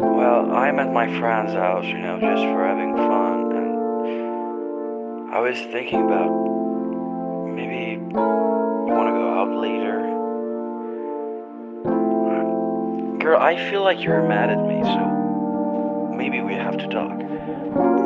Well, I'm at my friend's house, you know, just for having fun, and I was thinking about maybe you want to go out later. Girl, I feel like you're mad at me, so maybe we have to talk.